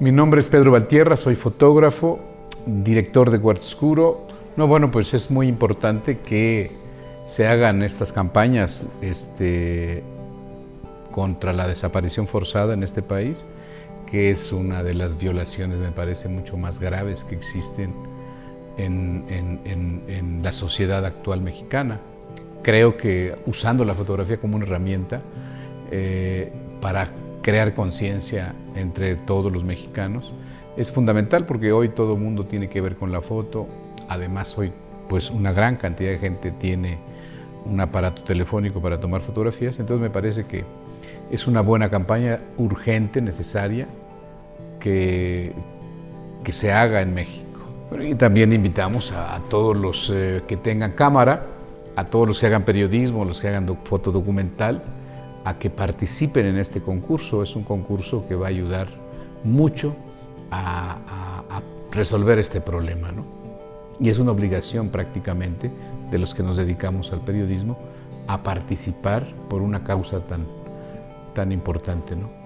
Mi nombre es Pedro Valtierra, soy fotógrafo, director de Cuarto Oscuro. No, bueno, pues es muy importante que se hagan estas campañas este, contra la desaparición forzada en este país, que es una de las violaciones, me parece, mucho más graves que existen en, la sociedad actual mexicana. Creo que usando la fotografía como una herramienta eh, para crear conciencia entre todos los mexicanos es fundamental porque hoy todo el mundo tiene que ver con la foto. Además hoy pues una gran cantidad de gente tiene un aparato telefónico para tomar fotografías, entonces me parece que es una buena campaña urgente, necesaria, que, que se haga en México. y también invitamos a, todos los eh, que tengan cámara, a todos los que hagan periodismo, los que hagan fotodocumental, a que participen en este concurso. Es un concurso que va a ayudar mucho a, resolver este problema. ¿no? Y es una obligación prácticamente de los que nos dedicamos al periodismo a participar por una causa tan, tan importante. ¿no?